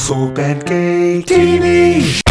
Soap and Gay TV.